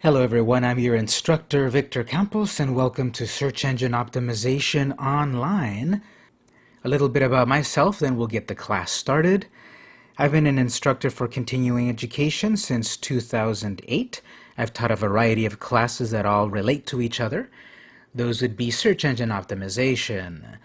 Hello everyone, I'm your instructor Victor Campos and welcome to Search Engine Optimization Online. A little bit about myself, then we'll get the class started. I've been an instructor for continuing education since 2008. I've taught a variety of classes that all relate to each other. Those would be Search Engine Optimization,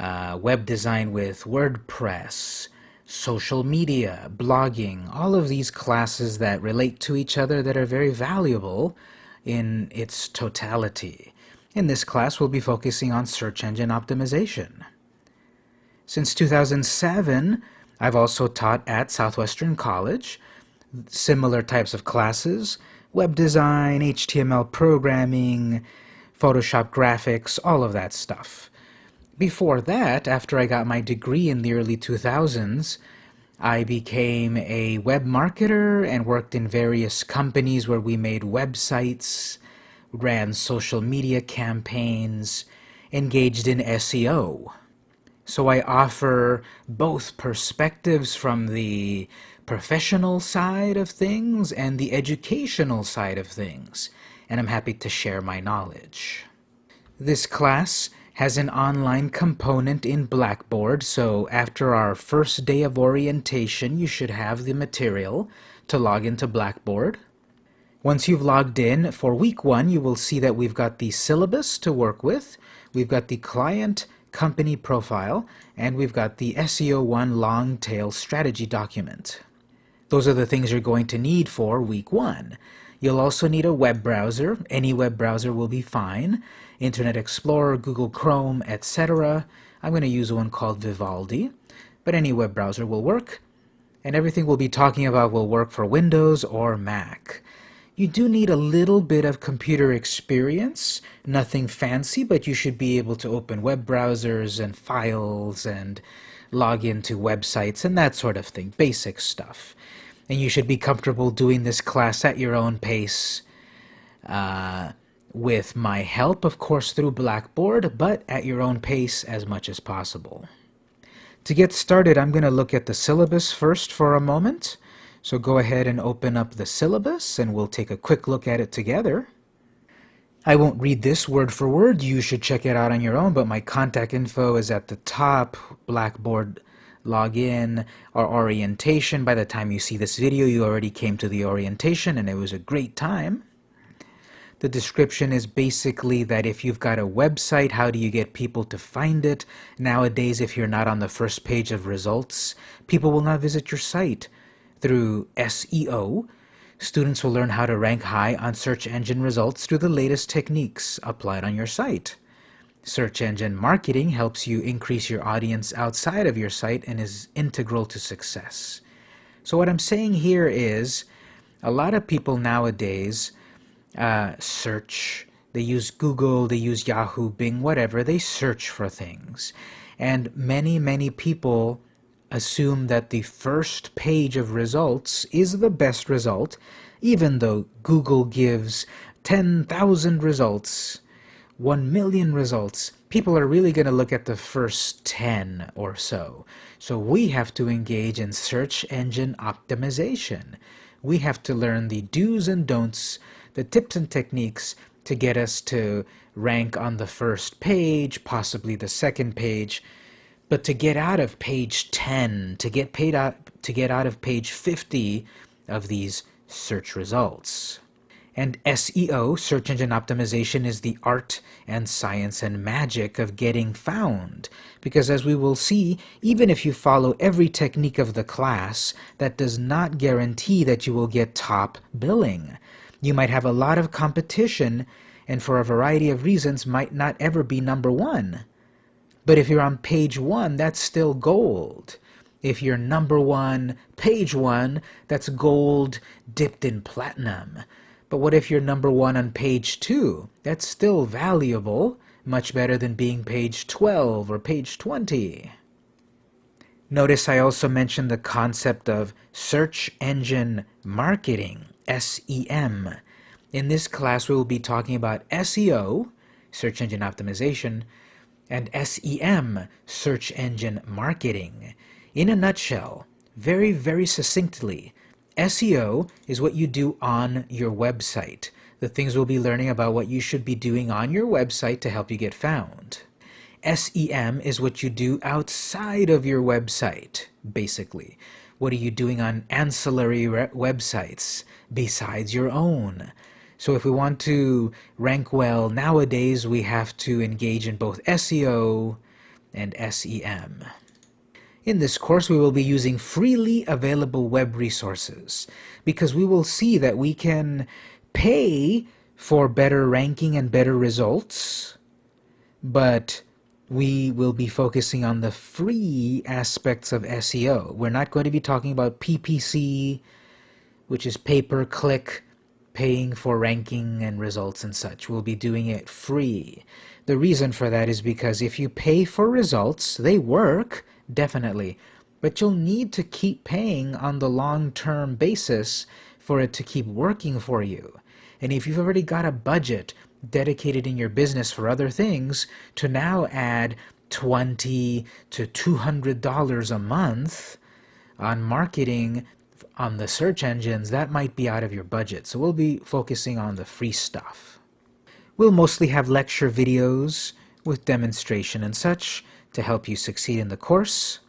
uh, Web Design with WordPress, social media, blogging, all of these classes that relate to each other that are very valuable in its totality. In this class, we'll be focusing on search engine optimization. Since 2007, I've also taught at Southwestern College similar types of classes, web design, HTML programming, Photoshop graphics, all of that stuff. Before that, after I got my degree in the early 2000s, I became a web marketer and worked in various companies where we made websites, ran social media campaigns, engaged in SEO. So I offer both perspectives from the professional side of things and the educational side of things, and I'm happy to share my knowledge. This class has an online component in Blackboard, so after our first day of orientation, you should have the material to log into Blackboard. Once you've logged in, for week one, you will see that we've got the syllabus to work with, we've got the client company profile, and we've got the SEO1 long tail strategy document. Those are the things you're going to need for week one. You'll also need a web browser. Any web browser will be fine. Internet Explorer, Google Chrome, etc. I'm going to use one called Vivaldi, but any web browser will work. And everything we'll be talking about will work for Windows or Mac. You do need a little bit of computer experience, nothing fancy, but you should be able to open web browsers and files and log into websites and that sort of thing, basic stuff and you should be comfortable doing this class at your own pace uh, with my help, of course, through Blackboard, but at your own pace as much as possible. To get started, I'm going to look at the syllabus first for a moment. So go ahead and open up the syllabus and we'll take a quick look at it together. I won't read this word for word, you should check it out on your own, but my contact info is at the top, Blackboard log in, our orientation. By the time you see this video, you already came to the orientation and it was a great time. The description is basically that if you've got a website, how do you get people to find it? Nowadays, if you're not on the first page of results, people will not visit your site. Through SEO, students will learn how to rank high on search engine results through the latest techniques applied on your site. Search engine marketing helps you increase your audience outside of your site and is integral to success. So what I'm saying here is a lot of people nowadays uh, search, they use Google, they use Yahoo, Bing, whatever, they search for things. And many, many people assume that the first page of results is the best result, even though Google gives 10,000 results 1 million results, people are really going to look at the first 10 or so. So we have to engage in search engine optimization. We have to learn the do's and don'ts, the tips and techniques to get us to rank on the first page, possibly the second page, but to get out of page 10, to get paid out to get out of page 50 of these search results. And SEO, search engine optimization, is the art and science and magic of getting found. Because as we will see, even if you follow every technique of the class, that does not guarantee that you will get top billing. You might have a lot of competition and for a variety of reasons might not ever be number one. But if you're on page one, that's still gold. If you're number one, page one, that's gold dipped in platinum. But what if you're number one on page two? That's still valuable, much better than being page 12 or page 20. Notice I also mentioned the concept of search engine marketing, SEM. In this class, we will be talking about SEO, search engine optimization, and SEM, search engine marketing. In a nutshell, very, very succinctly, SEO is what you do on your website. The things we'll be learning about what you should be doing on your website to help you get found. SEM is what you do outside of your website, basically. What are you doing on ancillary websites besides your own? So if we want to rank well nowadays, we have to engage in both SEO and SEM. In this course, we will be using freely available web resources because we will see that we can pay for better ranking and better results, but we will be focusing on the free aspects of SEO. We're not going to be talking about PPC, which is pay-per-click, paying for ranking and results and such. We'll be doing it free. The reason for that is because if you pay for results, they work, definitely, but you'll need to keep paying on the long-term basis for it to keep working for you. And if you've already got a budget dedicated in your business for other things, to now add 20 to $200 a month on marketing on the search engines, that might be out of your budget. So we'll be focusing on the free stuff. We'll mostly have lecture videos with demonstration and such to help you succeed in the course.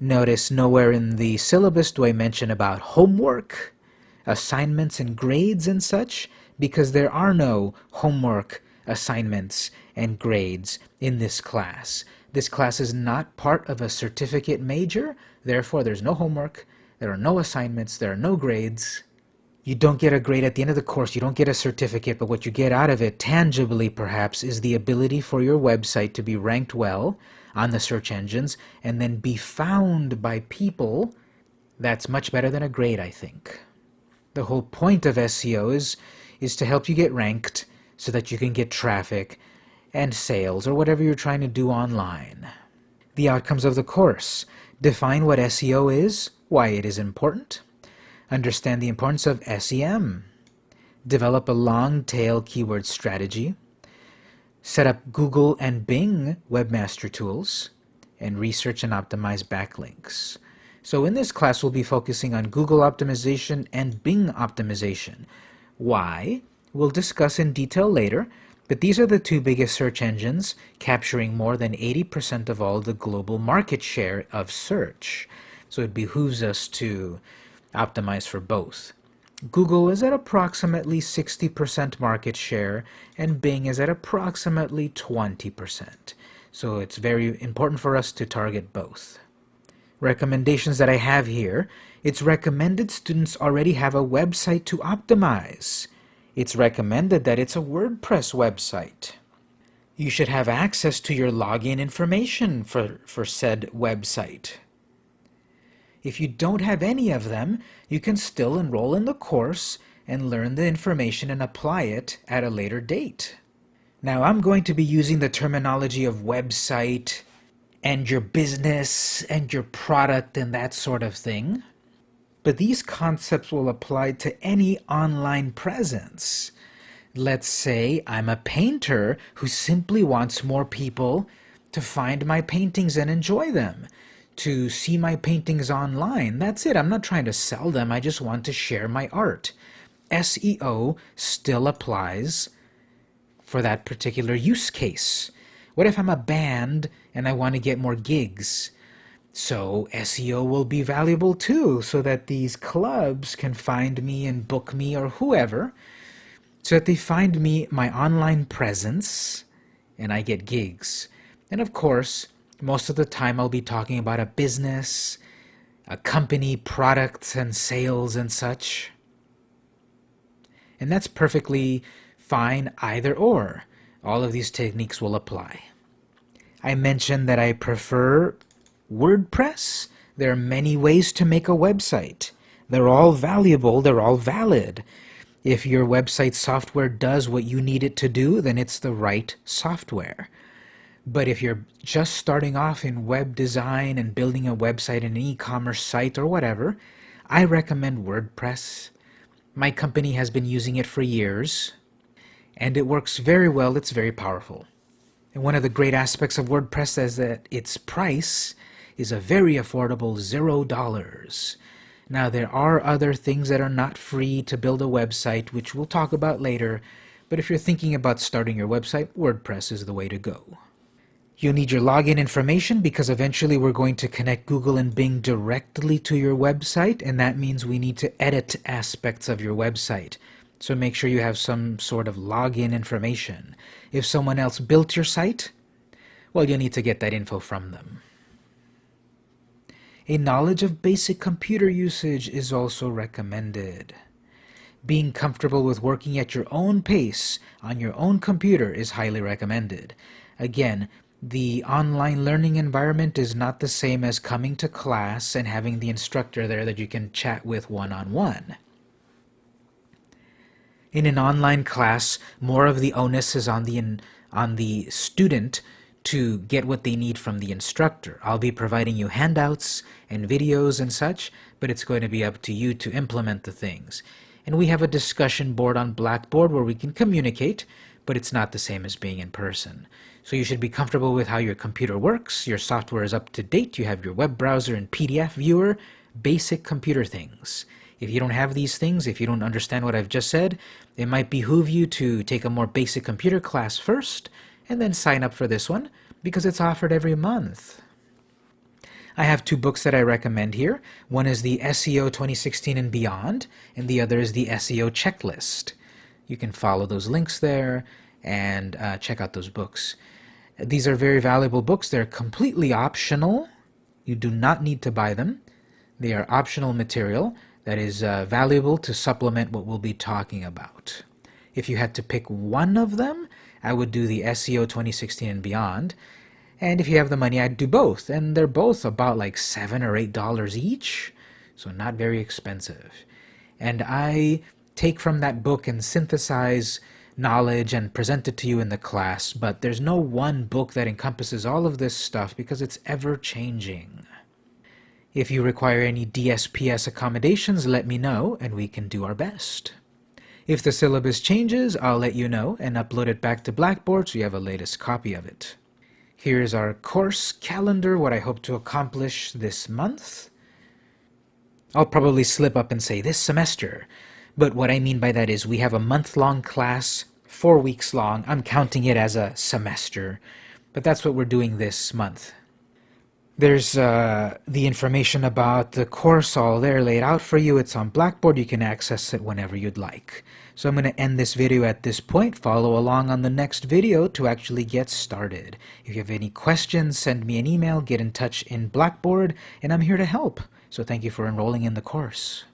Notice nowhere in the syllabus do I mention about homework, assignments and grades and such, because there are no homework, assignments, and grades in this class. This class is not part of a certificate major, therefore there's no homework, there are no assignments, there are no grades, you don't get a grade at the end of the course, you don't get a certificate, but what you get out of it, tangibly perhaps, is the ability for your website to be ranked well on the search engines and then be found by people. That's much better than a grade, I think. The whole point of SEO is, is to help you get ranked so that you can get traffic and sales or whatever you're trying to do online. The outcomes of the course. Define what SEO is, why it is important, Understand the importance of SEM. Develop a long-tail keyword strategy. Set up Google and Bing webmaster tools. And research and optimize backlinks. So in this class, we'll be focusing on Google optimization and Bing optimization. Why? We'll discuss in detail later, but these are the two biggest search engines, capturing more than 80% of all the global market share of search. So it behooves us to optimize for both. Google is at approximately 60% market share and Bing is at approximately 20%. So it's very important for us to target both. Recommendations that I have here, it's recommended students already have a website to optimize. It's recommended that it's a WordPress website. You should have access to your login information for, for said website. If you don't have any of them, you can still enroll in the course and learn the information and apply it at a later date. Now I'm going to be using the terminology of website and your business and your product and that sort of thing. But these concepts will apply to any online presence. Let's say I'm a painter who simply wants more people to find my paintings and enjoy them to see my paintings online. That's it. I'm not trying to sell them. I just want to share my art. SEO still applies for that particular use case. What if I'm a band and I want to get more gigs? So SEO will be valuable too, so that these clubs can find me and book me or whoever, so that they find me, my online presence, and I get gigs. And of course, most of the time I'll be talking about a business, a company, products and sales and such. And that's perfectly fine either or. All of these techniques will apply. I mentioned that I prefer WordPress. There are many ways to make a website. They're all valuable, they're all valid. If your website software does what you need it to do, then it's the right software. But if you're just starting off in web design and building a website, an e-commerce site or whatever, I recommend WordPress. My company has been using it for years and it works very well. It's very powerful. And one of the great aspects of WordPress is that its price is a very affordable zero dollars. Now there are other things that are not free to build a website, which we'll talk about later, but if you're thinking about starting your website, WordPress is the way to go. You'll need your login information because eventually we're going to connect Google and Bing directly to your website, and that means we need to edit aspects of your website. So make sure you have some sort of login information. If someone else built your site, well, you'll need to get that info from them. A knowledge of basic computer usage is also recommended. Being comfortable with working at your own pace on your own computer is highly recommended. Again, the online learning environment is not the same as coming to class and having the instructor there that you can chat with one-on-one. -on -one. In an online class, more of the onus is on the, on the student to get what they need from the instructor. I'll be providing you handouts and videos and such, but it's going to be up to you to implement the things. And we have a discussion board on Blackboard where we can communicate, but it's not the same as being in person. So you should be comfortable with how your computer works, your software is up to date, you have your web browser and PDF viewer, basic computer things. If you don't have these things, if you don't understand what I've just said, it might behoove you to take a more basic computer class first, and then sign up for this one because it's offered every month. I have two books that I recommend here. One is the SEO 2016 and Beyond, and the other is the SEO Checklist. You can follow those links there and uh, check out those books. These are very valuable books. They're completely optional. You do not need to buy them. They are optional material that is uh, valuable to supplement what we'll be talking about. If you had to pick one of them, I would do the SEO 2016 and beyond. And if you have the money, I'd do both. And they're both about like seven or eight dollars each, so not very expensive. And I take from that book and synthesize knowledge and present it to you in the class, but there's no one book that encompasses all of this stuff because it's ever changing. If you require any DSPS accommodations, let me know and we can do our best. If the syllabus changes, I'll let you know and upload it back to Blackboard so you have a latest copy of it. Here's our course calendar, what I hope to accomplish this month. I'll probably slip up and say this semester, but what I mean by that is we have a month-long class, four weeks long. I'm counting it as a semester, but that's what we're doing this month. There's uh, the information about the course all there laid out for you. It's on Blackboard. You can access it whenever you'd like. So I'm going to end this video at this point. Follow along on the next video to actually get started. If you have any questions, send me an email, get in touch in Blackboard, and I'm here to help. So thank you for enrolling in the course.